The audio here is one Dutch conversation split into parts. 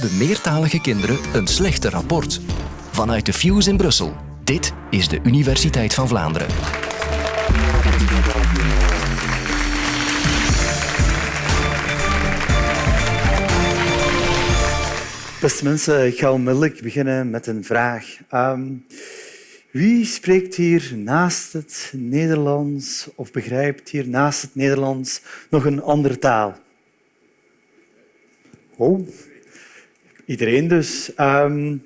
hebben meertalige kinderen een slechter rapport. Vanuit de Fuse in Brussel. Dit is de Universiteit van Vlaanderen. Beste mensen, ik ga onmiddellijk beginnen met een vraag. Ehm, wie spreekt hier naast het Nederlands of begrijpt hier naast het Nederlands nog een andere taal? Oh, iedereen dus. Um,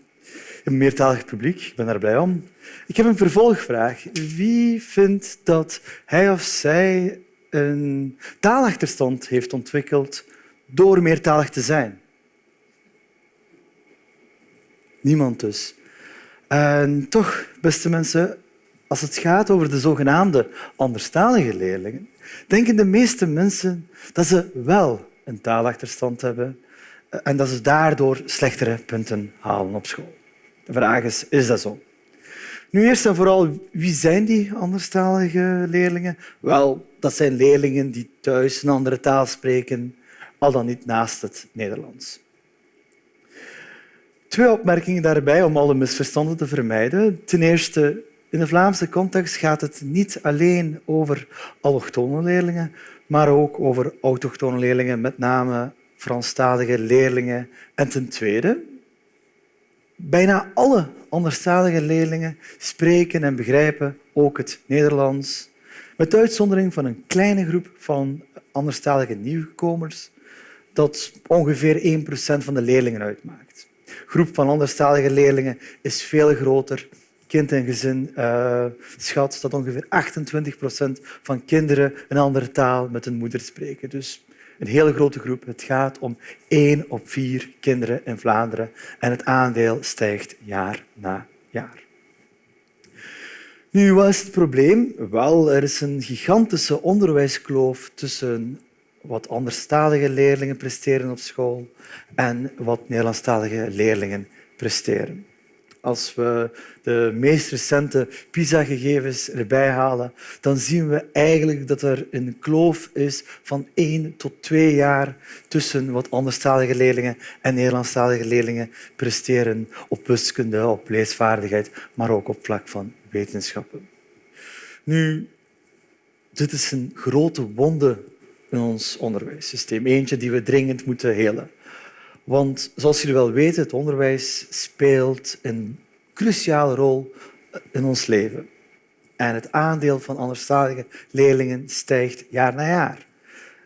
een meertalig publiek, ik ben daar blij om. Ik heb een vervolgvraag. Wie vindt dat hij of zij een taalachterstand heeft ontwikkeld door meertalig te zijn? Niemand dus. En toch, beste mensen, als het gaat over de zogenaamde anderstalige leerlingen, denken de meeste mensen dat ze wel een taalachterstand hebben en dat ze daardoor slechtere punten halen op school. De vraag is, is dat zo? Nu eerst en vooral, wie zijn die anderstalige leerlingen? Wel, dat zijn leerlingen die thuis een andere taal spreken, al dan niet naast het Nederlands. Twee opmerkingen daarbij om alle misverstanden te vermijden. Ten eerste, in de Vlaamse context gaat het niet alleen over allochtone leerlingen, maar ook over autochtone leerlingen, met name Franstalige leerlingen. En ten tweede, bijna alle anderstalige leerlingen spreken en begrijpen ook het Nederlands, met uitzondering van een kleine groep van anderstalige nieuwkomers, dat ongeveer 1% van de leerlingen uitmaakt. De groep van anderstalige leerlingen is veel groter. Kind en gezin uh, schat dat ongeveer 28% van kinderen een andere taal met hun moeder spreken. Dus een hele grote groep. Het gaat om één op vier kinderen in Vlaanderen en het aandeel stijgt jaar na jaar. Nu, wat is het probleem? Wel, er is een gigantische onderwijskloof tussen wat anderstalige leerlingen presteren op school en wat Nederlandstalige leerlingen presteren. Als we de meest recente PISA-gegevens erbij halen, dan zien we eigenlijk dat er een kloof is van één tot twee jaar tussen wat anderstalige leerlingen en Nederlandstalige leerlingen presteren op wiskunde, op leesvaardigheid, maar ook op vlak van wetenschappen. Nu, dit is een grote wonde in ons onderwijssysteem, eentje die we dringend moeten helen. Want zoals jullie wel weten, het onderwijs speelt een cruciale rol in ons leven. En het aandeel van anderstalige leerlingen stijgt jaar na jaar.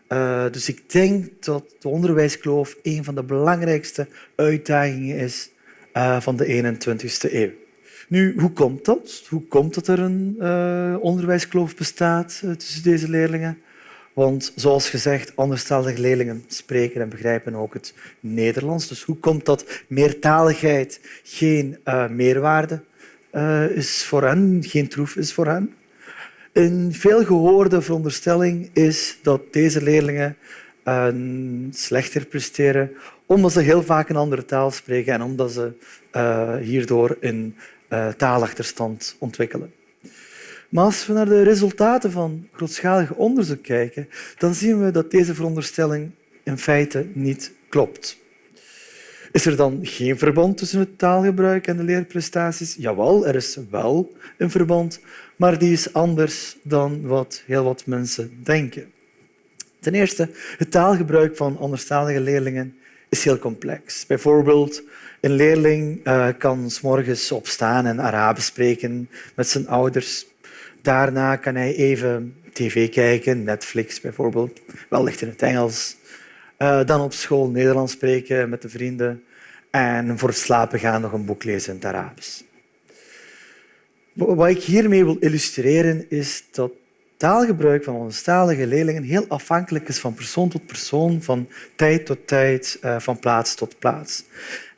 Uh, dus ik denk dat de onderwijskloof een van de belangrijkste uitdagingen is uh, van de 21ste eeuw. Nu, hoe komt dat? Hoe komt dat er een uh, onderwijskloof bestaat tussen deze leerlingen? Want zoals gezegd, anderstalige leerlingen spreken en begrijpen ook het Nederlands. Dus hoe komt dat meertaligheid geen uh, meerwaarde uh, is voor hen, geen troef is voor hen? Een veel gehoorde veronderstelling is dat deze leerlingen uh, slechter presteren omdat ze heel vaak een andere taal spreken en omdat ze hierdoor een taalachterstand ontwikkelen. Maar als we naar de resultaten van grootschalig onderzoek kijken, dan zien we dat deze veronderstelling in feite niet klopt. Is er dan geen verband tussen het taalgebruik en de leerprestaties? Jawel, er is wel een verband, maar die is anders dan wat heel wat mensen denken. Ten eerste, het taalgebruik van anderstalige leerlingen is heel complex. Bijvoorbeeld, een leerling uh, kan s morgens opstaan en Arabisch spreken met zijn ouders. Daarna kan hij even tv kijken, Netflix bijvoorbeeld, wellicht in het Engels. Uh, dan op school Nederlands spreken met de vrienden en voor het slapen gaan nog een boek lezen in het Arabisch. Wat ik hiermee wil illustreren is dat taalgebruik van onstalige leerlingen heel afhankelijk is van persoon tot persoon, van tijd tot tijd, uh, van plaats tot plaats.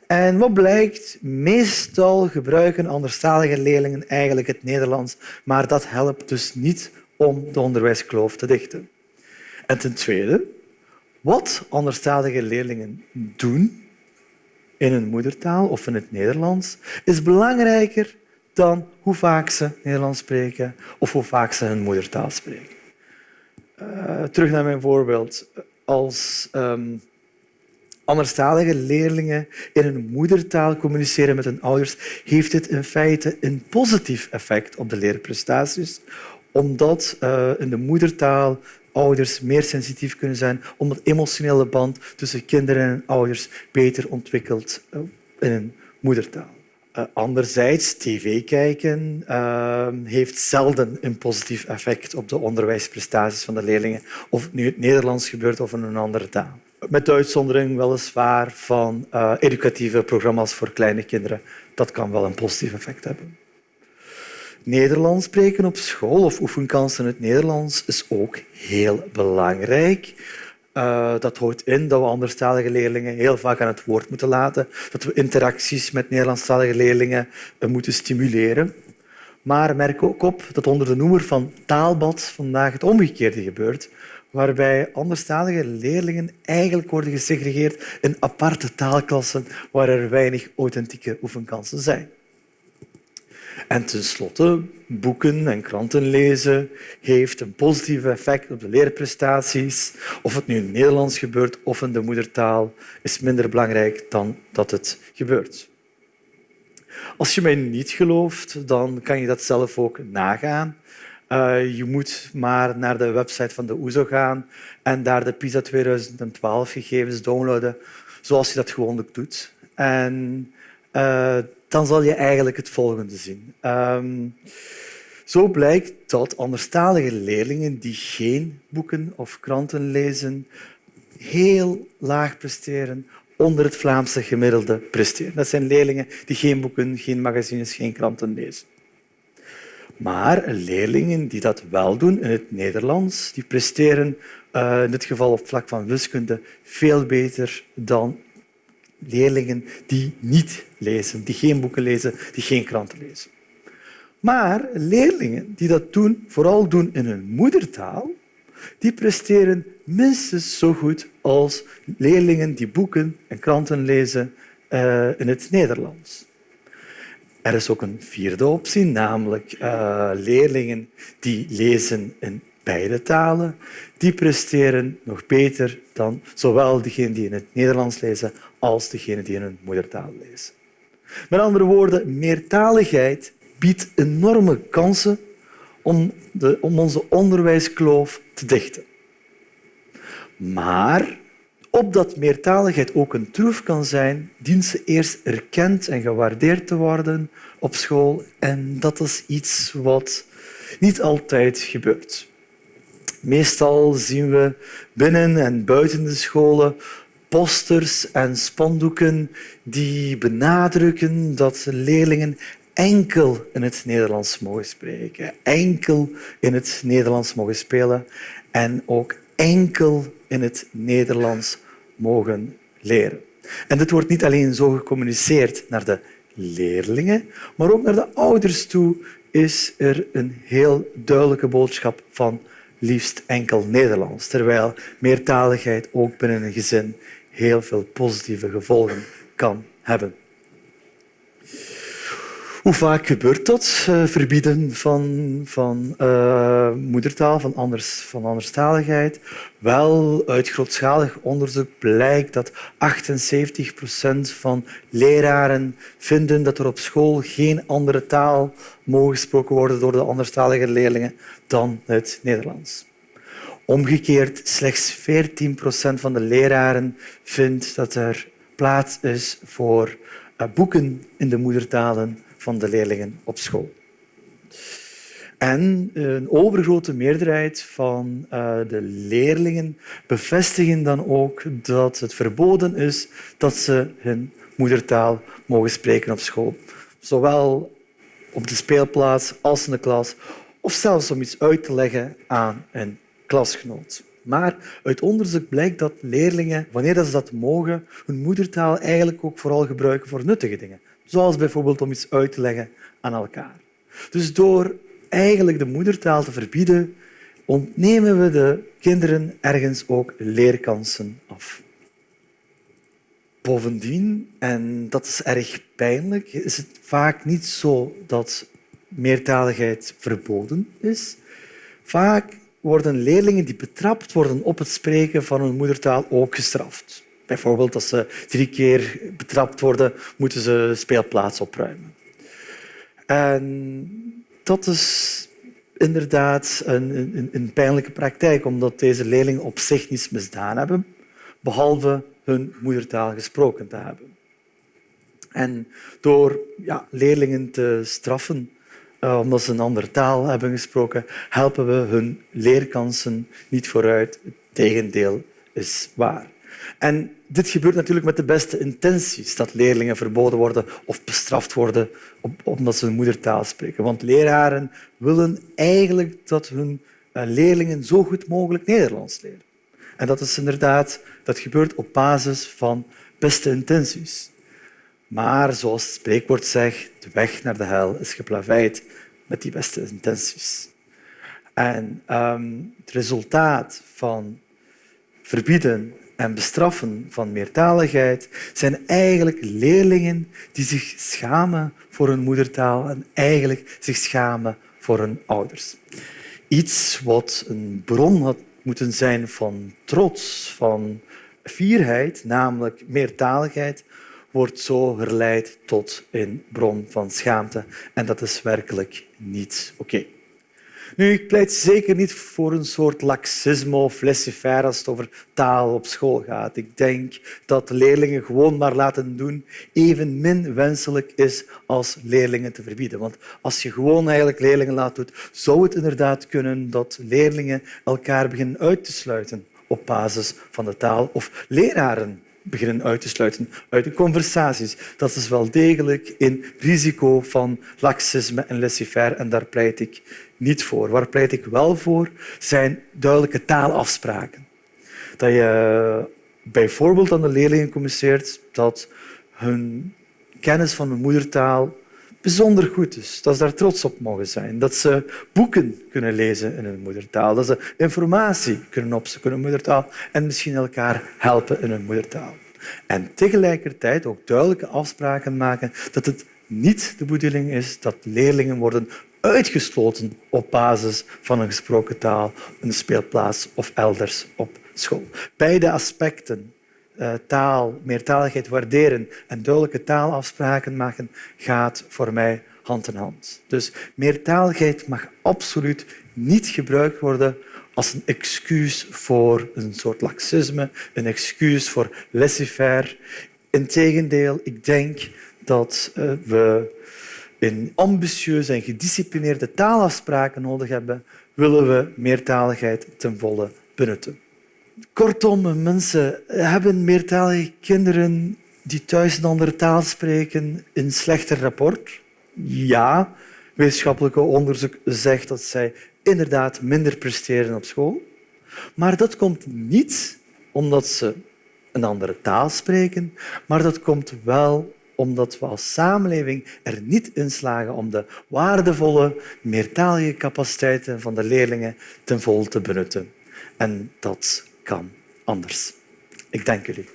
En wat blijkt? Meestal gebruiken anderstalige leerlingen eigenlijk het Nederlands, maar dat helpt dus niet om de onderwijskloof te dichten. En ten tweede, wat anderstalige leerlingen doen in hun moedertaal of in het Nederlands, is belangrijker dan hoe vaak ze Nederlands spreken of hoe vaak ze hun moedertaal spreken. Uh, terug naar mijn voorbeeld. Als um, anderstalige leerlingen in hun moedertaal communiceren met hun ouders, heeft dit in feite een positief effect op de leerprestaties, omdat uh, in de moedertaal ouders meer sensitief kunnen zijn, omdat de emotionele band tussen kinderen en ouders beter ontwikkelt uh, in een moedertaal. Uh, anderzijds, tv kijken heeft zelden een positief effect op de onderwijsprestaties van de leerlingen, of het nu in het Nederlands gebeurt of in een andere taal. Met de uitzondering weliswaar van uh, educatieve programma's voor kleine kinderen. Dat kan wel een positief effect hebben. Nederlands spreken op school of oefenkansen in het Nederlands is ook heel belangrijk. Uh, dat houdt in dat we anderstalige leerlingen heel vaak aan het woord moeten laten, dat we interacties met Nederlandstalige leerlingen uh, moeten stimuleren. Maar merk ook op dat onder de noemer van taalbad vandaag het omgekeerde gebeurt, waarbij anderstalige leerlingen eigenlijk worden gesegregeerd in aparte taalklassen waar er weinig authentieke oefenkansen zijn. En tenslotte, boeken en kranten lezen heeft een positief effect op de leerprestaties. Of het nu in het Nederlands gebeurt of in de moedertaal, is minder belangrijk dan dat het gebeurt. Als je mij niet gelooft, dan kan je dat zelf ook nagaan. Uh, je moet maar naar de website van de OESO gaan en daar de PISA 2012 gegevens downloaden, zoals je dat gewoonlijk doet. En uh, dan zal je eigenlijk het volgende zien. Um, zo blijkt dat anderstalige leerlingen die geen boeken of kranten lezen, heel laag presteren, onder het Vlaamse gemiddelde presteren. Dat zijn leerlingen die geen boeken, geen magazines, geen kranten lezen. Maar leerlingen die dat wel doen in het Nederlands, die presteren uh, in dit geval op vlak van wiskunde veel beter dan leerlingen die niet lezen, die geen boeken lezen, die geen kranten lezen. Maar leerlingen die dat doen, vooral doen in hun moedertaal, die presteren minstens zo goed als leerlingen die boeken en kranten lezen uh, in het Nederlands. Er is ook een vierde optie, namelijk uh, leerlingen die lezen in beide talen. Die presteren nog beter dan zowel degenen die in het Nederlands lezen als degenen die in hun moedertaal lezen. Met andere woorden, meertaligheid biedt enorme kansen om, de, om onze onderwijskloof te dichten. Maar opdat meertaligheid ook een troef kan zijn, dient ze eerst erkend en gewaardeerd te worden op school. En dat is iets wat niet altijd gebeurt. Meestal zien we binnen en buiten de scholen posters en spandoeken die benadrukken dat leerlingen enkel in het Nederlands mogen spreken, enkel in het Nederlands mogen spelen en ook enkel in het Nederlands mogen leren. En dit wordt niet alleen zo gecommuniceerd naar de leerlingen, maar ook naar de ouders toe is er een heel duidelijke boodschap van liefst enkel Nederlands, terwijl meertaligheid ook binnen een gezin heel veel positieve gevolgen kan hebben. Hoe vaak gebeurt dat? Uh, verbieden van, van uh, moedertaal, van, anders, van anderstaligheid? Wel, uit grootschalig onderzoek blijkt dat 78 procent van leraren vinden dat er op school geen andere taal mogen gesproken worden door de anderstalige leerlingen dan het Nederlands. Omgekeerd, slechts 14 procent van de leraren vindt dat er plaats is voor uh, boeken in de moedertalen van de leerlingen op school. En een overgrote meerderheid van uh, de leerlingen bevestigen dan ook dat het verboden is dat ze hun moedertaal mogen spreken op school. Zowel op de speelplaats als in de klas, of zelfs om iets uit te leggen aan een klasgenoot. Maar uit onderzoek blijkt dat leerlingen, wanneer ze dat mogen, hun moedertaal eigenlijk ook vooral gebruiken voor nuttige dingen. Zoals bijvoorbeeld om iets uit te leggen aan elkaar. Dus door eigenlijk de moedertaal te verbieden, ontnemen we de kinderen ergens ook leerkansen af. Bovendien, en dat is erg pijnlijk, is het vaak niet zo dat meertaligheid verboden is. Vaak worden leerlingen die betrapt worden op het spreken van hun moedertaal ook gestraft. Bijvoorbeeld als ze drie keer betrapt worden, moeten ze speelplaats opruimen. En dat is inderdaad een, een, een pijnlijke praktijk, omdat deze leerlingen op zich niets misdaan hebben, behalve hun moedertaal gesproken te hebben. En door ja, leerlingen te straffen uh, omdat ze een andere taal hebben gesproken, helpen we hun leerkansen niet vooruit. Het tegendeel is waar. En dit gebeurt natuurlijk met de beste intenties, dat leerlingen verboden worden of bestraft worden omdat ze hun moedertaal spreken. Want leraren willen eigenlijk dat hun uh, leerlingen zo goed mogelijk Nederlands leren. En dat is inderdaad, dat gebeurt op basis van beste intenties. Maar zoals het spreekwoord zegt, de weg naar de hel is geplaveid met die beste intenties. En um, het resultaat van verbieden en bestraffen van meertaligheid zijn eigenlijk leerlingen die zich schamen voor hun moedertaal en eigenlijk zich schamen voor hun ouders. Iets wat een bron had moeten zijn van trots, van fierheid, namelijk meertaligheid, wordt zo geleid tot een bron van schaamte. En dat is werkelijk niet oké. Nu, ik pleit zeker niet voor een soort laxisme of laissez-faire als het over taal op school gaat. Ik denk dat leerlingen gewoon maar laten doen evenmin wenselijk is als leerlingen te verbieden. Want als je gewoon eigenlijk leerlingen laat doen, zou het inderdaad kunnen dat leerlingen elkaar beginnen uit te sluiten op basis van de taal of leraren beginnen uit te sluiten uit de conversaties. Dat is wel degelijk een risico van laxisme en laissez-faire en daar pleit ik niet voor. Waar pleit ik wel voor, zijn duidelijke taalafspraken. Dat je bijvoorbeeld aan de leerlingen communiceert dat hun kennis van hun moedertaal bijzonder goed is. Dat ze daar trots op mogen zijn. Dat ze boeken kunnen lezen in hun moedertaal. Dat ze informatie kunnen opzoeken in hun moedertaal en misschien elkaar helpen in hun moedertaal. En tegelijkertijd ook duidelijke afspraken maken dat het niet de bedoeling is dat leerlingen worden uitgesloten op basis van een gesproken taal, een speelplaats of elders op school. Beide aspecten taal, meertaligheid waarderen en duidelijke taalafspraken maken, gaat voor mij hand in hand. Dus meertaligheid mag absoluut niet gebruikt worden als een excuus voor een soort laxisme, een excuus voor laissez-faire. Integendeel, ik denk dat eh, we een ambitieuze en gedisciplineerde taalafspraken nodig hebben, willen we meertaligheid ten volle benutten. Kortom, mensen hebben meertalige kinderen die thuis een andere taal spreken een slechter rapport. Ja, wetenschappelijke onderzoek zegt dat zij inderdaad minder presteren op school. Maar dat komt niet omdat ze een andere taal spreken, maar dat komt wel omdat we als samenleving er niet in slagen om de waardevolle meertalige capaciteiten van de leerlingen ten volle te benutten. En dat kan anders. Ik dank jullie.